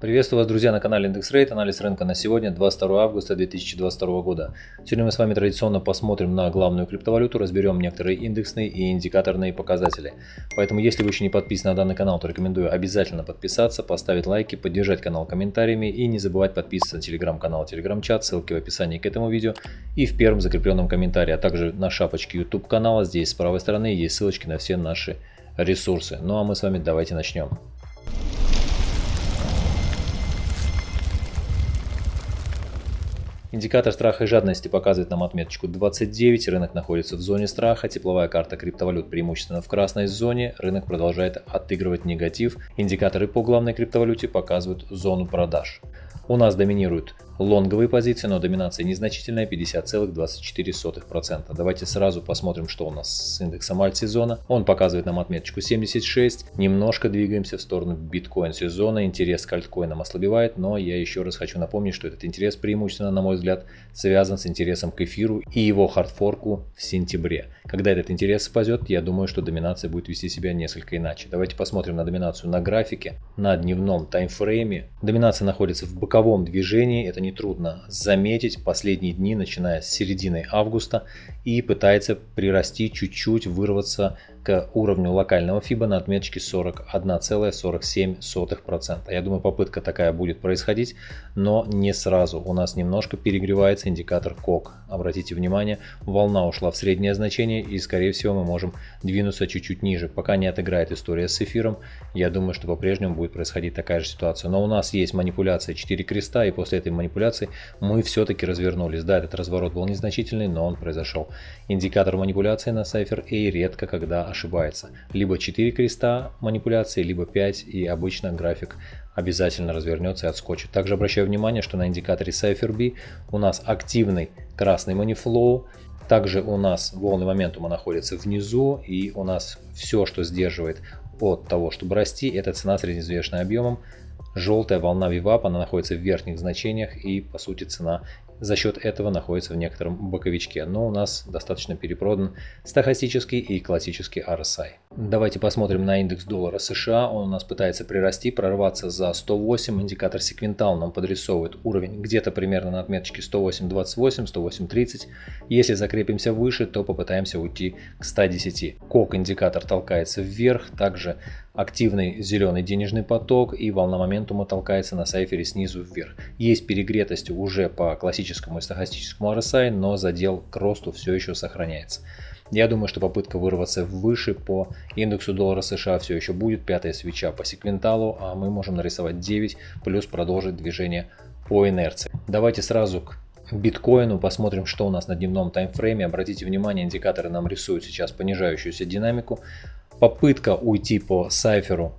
Приветствую вас, друзья, на канале Индекс Рейт. Анализ рынка на сегодня, 22 августа 2022 года. Сегодня мы с вами традиционно посмотрим на главную криптовалюту, разберем некоторые индексные и индикаторные показатели. Поэтому, если вы еще не подписаны на данный канал, то рекомендую обязательно подписаться, поставить лайки, поддержать канал комментариями и не забывать подписываться на телеграм-канал, телеграм-чат, ссылки в описании к этому видео и в первом закрепленном комментарии, а также на шапочке YouTube канала. Здесь с правой стороны есть ссылочки на все наши ресурсы. Ну а мы с вами давайте начнем. Индикатор страха и жадности показывает нам отметочку 29, рынок находится в зоне страха, тепловая карта криптовалют преимущественно в красной зоне, рынок продолжает отыгрывать негатив, индикаторы по главной криптовалюте показывают зону продаж. У нас доминируют лонговые позиции, но доминация незначительная 50,24%. Давайте сразу посмотрим, что у нас с индексом альт-сезона. Он показывает нам отметочку 76. Немножко двигаемся в сторону биткоин-сезона. Интерес к альткоинам ослабевает, но я еще раз хочу напомнить, что этот интерес преимущественно, на мой взгляд, связан с интересом к эфиру и его хардфорку в сентябре. Когда этот интерес спадет, я думаю, что доминация будет вести себя несколько иначе. Давайте посмотрим на доминацию на графике, на дневном таймфрейме. Доминация находится в боковом движении, это нетрудно заметить последние дни, начиная с середины августа, и пытается прирасти чуть-чуть, вырваться к уровню локального FIBA на отметочке 41,47%. Я думаю, попытка такая будет происходить, но не сразу. У нас немножко перегревается индикатор КОК. Обратите внимание, волна ушла в среднее значение и, скорее всего, мы можем двинуться чуть-чуть ниже. Пока не отыграет история с эфиром, я думаю, что по-прежнему будет происходить такая же ситуация. Но у нас есть манипуляция 4 креста, и после этой манипуляции мы все-таки развернулись. Да, этот разворот был незначительный, но он произошел. Индикатор манипуляции на Cypher A редко когда ошибается. Либо 4 креста манипуляции, либо 5 и обычно график обязательно развернется и отскочит. Также обращаю внимание, что на индикаторе Cypher B у нас активный красный манифлоу, также у нас волны моментума находятся внизу и у нас все, что сдерживает от того, чтобы расти, это цена средневзвешенным объемом. Желтая волна VWAP, она находится в верхних значениях и по сути цена за счет этого находится в некотором боковичке, но у нас достаточно перепродан стахастический и классический RSI. Давайте посмотрим на индекс доллара США, он у нас пытается прирасти, прорваться за 108, индикатор секвентал нам подрисовывает уровень где-то примерно на отметочке 108.28, 108.30, если закрепимся выше, то попытаемся уйти к 110. Кок индикатор толкается вверх, также активный зеленый денежный поток и волна моментума толкается на сайфере снизу вверх. Есть перегретость уже по классическому и стахастическому RSI, но задел к росту все еще сохраняется. Я думаю, что попытка вырваться выше по индексу доллара США все еще будет. Пятая свеча по секвенталу, а мы можем нарисовать 9, плюс продолжить движение по инерции. Давайте сразу к биткоину посмотрим, что у нас на дневном таймфрейме. Обратите внимание, индикаторы нам рисуют сейчас понижающуюся динамику. Попытка уйти по сайферу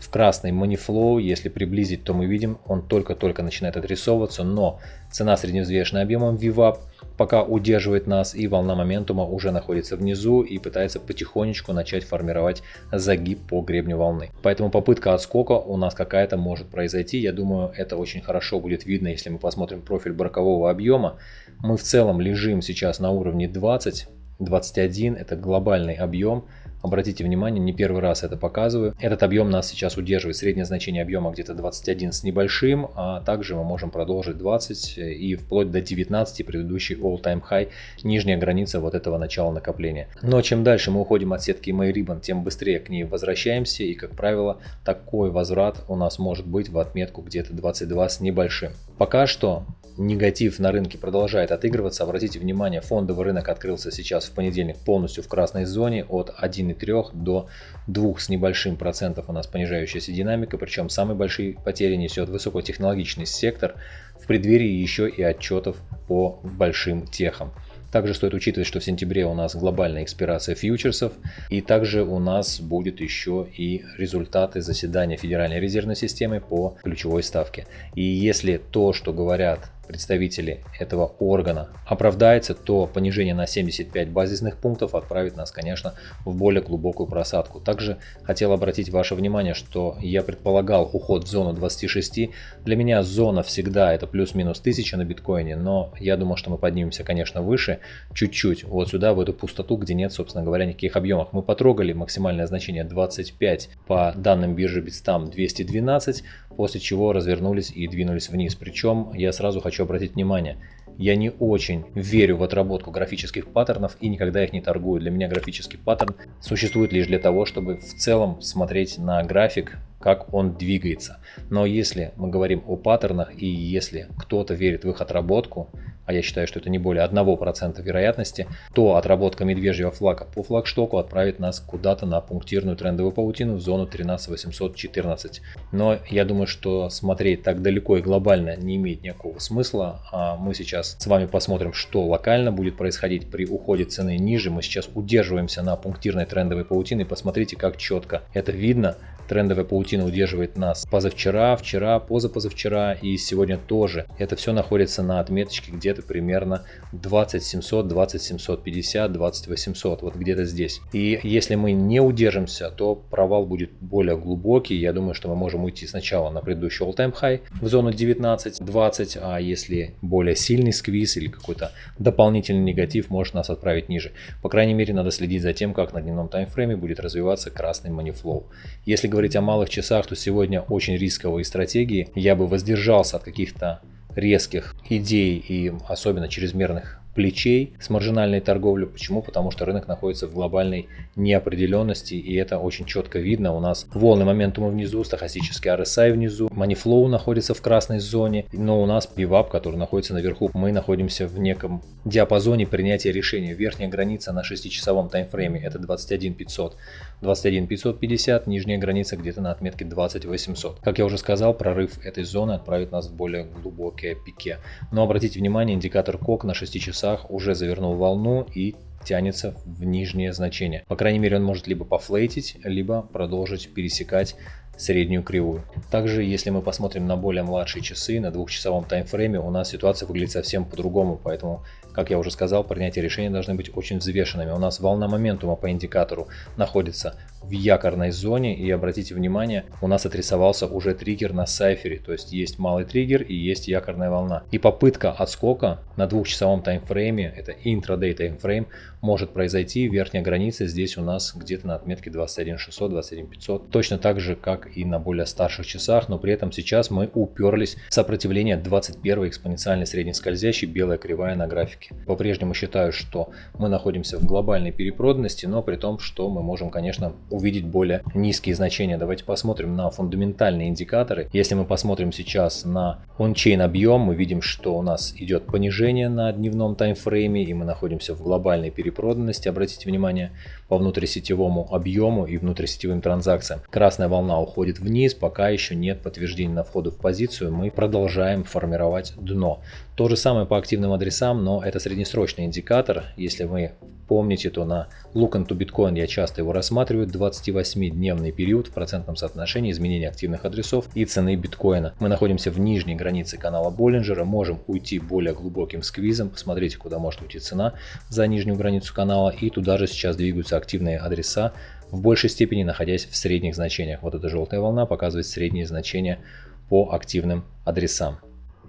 в красный Moneyflow, если приблизить, то мы видим, он только-только начинает отрисовываться, но цена средневзвешенная объемом VWAP пока удерживает нас и волна моментума уже находится внизу и пытается потихонечку начать формировать загиб по гребню волны. Поэтому попытка отскока у нас какая-то может произойти. Я думаю, это очень хорошо будет видно, если мы посмотрим профиль бокового объема. Мы в целом лежим сейчас на уровне 20, 21 это глобальный объем Обратите внимание, не первый раз это показываю. Этот объем нас сейчас удерживает. Среднее значение объема где-то 21 с небольшим, а также мы можем продолжить 20 и вплоть до 19 предыдущий all-time high, нижняя граница вот этого начала накопления. Но чем дальше мы уходим от сетки MyRibbon, тем быстрее к ней возвращаемся и, как правило, такой возврат у нас может быть в отметку где-то 22 с небольшим. Пока что негатив на рынке продолжает отыгрываться. Обратите внимание, фондовый рынок открылся сейчас в понедельник полностью в красной зоне от 1,3 до 2 с небольшим процентов у нас понижающаяся динамика. Причем самые большие потери несет высокотехнологичный сектор в преддверии еще и отчетов по большим техам. Также стоит учитывать, что в сентябре у нас глобальная экспирация фьючерсов, и также у нас будет еще и результаты заседания Федеральной резервной системы по ключевой ставке. И если то, что говорят представители этого органа оправдается, то понижение на 75 базисных пунктов отправит нас, конечно, в более глубокую просадку. Также хотел обратить ваше внимание, что я предполагал уход в зону 26. Для меня зона всегда это плюс-минус 1000 на биткоине, но я думал, что мы поднимемся, конечно, выше, чуть-чуть, вот сюда, в эту пустоту, где нет, собственно говоря, никаких объемов. Мы потрогали максимальное значение 25 по данным биржи Bitstamp 212, после чего развернулись и двинулись вниз. Причем я сразу хочу обратить внимание, я не очень верю в отработку графических паттернов и никогда их не торгую. Для меня графический паттерн существует лишь для того, чтобы в целом смотреть на график как он двигается. Но если мы говорим о паттернах и если кто-то верит в их отработку, а я считаю, что это не более 1% вероятности, то отработка медвежьего флага по флагштоку отправит нас куда-то на пунктирную трендовую паутину в зону 13814. Но я думаю, что смотреть так далеко и глобально не имеет никакого смысла. А мы сейчас с вами посмотрим, что локально будет происходить при уходе цены ниже. Мы сейчас удерживаемся на пунктирной трендовой паутине. Посмотрите, как четко это видно. Трендовая паутина удерживает нас позавчера, вчера, позапозавчера и сегодня тоже. Это все находится на отметочке где-то примерно 20700, 20750, 20800, вот где-то здесь. И если мы не удержимся, то провал будет более глубокий. Я думаю, что мы можем уйти сначала на предыдущий all-time high в зону 19-20, а если более сильный сквиз или какой-то дополнительный негатив может нас отправить ниже. По крайней мере, надо следить за тем, как на дневном таймфрейме будет развиваться красный манифлоу. Если говорить о малых часах, то сегодня очень рисковые стратегии. Я бы воздержался от каких-то резких идей и особенно чрезмерных плечей с маржинальной торговлей. Почему? Потому что рынок находится в глобальной неопределенности, и это очень четко видно. У нас волны моментума внизу, стахастический RSI внизу, Moneyflow находится в красной зоне, но у нас пивап, который находится наверху. Мы находимся в неком диапазоне принятия решения. Верхняя граница на 6-часовом таймфрейме это 21 500. 21 550, нижняя граница где-то на отметке 20 800. Как я уже сказал, прорыв этой зоны отправит нас в более глубокие пике. Но обратите внимание, индикатор КОК на 6 часах уже завернул волну и тянется в нижнее значение. По крайней мере он может либо пофлейтить, либо продолжить пересекать среднюю кривую. Также, если мы посмотрим на более младшие часы, на двухчасовом таймфрейме, у нас ситуация выглядит совсем по-другому, поэтому, как я уже сказал, принятие решения должны быть очень взвешенными. У нас волна моментума по индикатору находится в якорной зоне, и обратите внимание, у нас отрисовался уже триггер на сайфере, то есть есть малый триггер и есть якорная волна. И попытка отскока на двухчасовом таймфрейме, это интрадей таймфрейм, может произойти. Верхняя граница здесь у нас где-то на отметке 21600, 21500, точно так же, как и на более старших часах, но при этом сейчас мы уперлись в сопротивление 21 экспоненциальной среднескользящей белая кривая на графике. По-прежнему считаю, что мы находимся в глобальной перепроданности, но при том, что мы можем, конечно, увидеть более низкие значения. Давайте посмотрим на фундаментальные индикаторы. Если мы посмотрим сейчас на ончейн объем, мы видим, что у нас идет понижение на дневном таймфрейме, и мы находимся в глобальной перепроданности. Обратите внимание по внутрисетевому объему и внутрисетевым транзакциям. Красная волна уходит уходит вниз, пока еще нет подтверждения на входу в позицию, мы продолжаем формировать дно. То же самое по активным адресам, но это среднесрочный индикатор. Если вы помните, то на Look into Bitcoin я часто его рассматриваю, 28-дневный период в процентном соотношении изменения активных адресов и цены биткоина. Мы находимся в нижней границе канала Боллинджера, можем уйти более глубоким сквизом, посмотрите, куда может уйти цена за нижнюю границу канала, и туда же сейчас двигаются активные адреса, в большей степени находясь в средних значениях. Вот эта желтая волна показывает средние значения по активным адресам.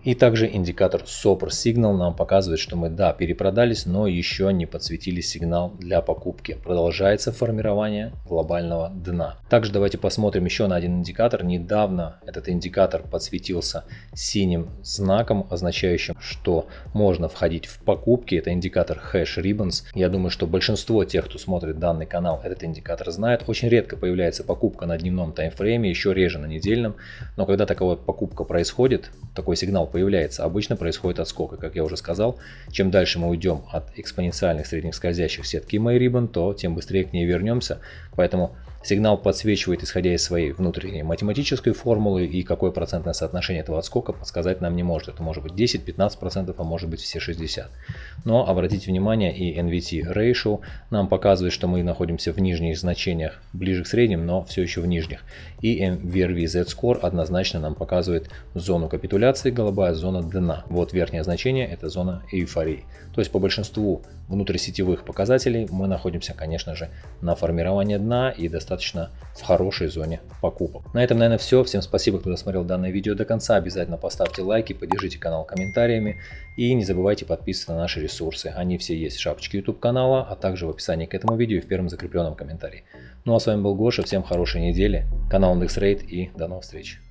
И также индикатор SOPR Signal нам показывает, что мы да, перепродались, но еще не подсветили сигнал для покупки. Продолжается формирование глобального дна. Также давайте посмотрим еще на один индикатор. Недавно этот индикатор подсветился синим знаком, означающим, что можно входить в покупки. Это индикатор Hash Ribbons. Я думаю, что большинство тех, кто смотрит данный канал, этот индикатор знает. Очень редко появляется покупка на дневном таймфрейме, еще реже на недельном. Но когда такая покупка происходит, такой сигнал появляется, обычно происходит отскок. И как я уже сказал, чем дальше мы уйдем от экспоненциальных средних скользящих сетки MyRibbon, то тем быстрее к ней вернемся. Поэтому Сигнал подсвечивает, исходя из своей внутренней математической формулы, и какое процентное соотношение этого отскока подсказать нам не может. Это может быть 10-15%, а может быть все 60%. Но обратите внимание, и NVT Ratio нам показывает, что мы находимся в нижних значениях, ближе к средним, но все еще в нижних. И MVRV Z-Score однозначно нам показывает зону капитуляции, голубая зона дна. Вот верхнее значение, это зона эйфории. То есть по большинству внутрисетевых показателей мы находимся, конечно же, на формировании дна и достаточно в хорошей зоне покупок. На этом, наверное, все. Всем спасибо, кто досмотрел данное видео до конца. Обязательно поставьте лайки, поддержите канал комментариями и не забывайте подписываться на наши ресурсы. Они все есть в шапочке YouTube канала, а также в описании к этому видео и в первом закрепленном комментарии. Ну а с вами был Гоша, всем хорошей недели, канал IndexRate и до новых встреч.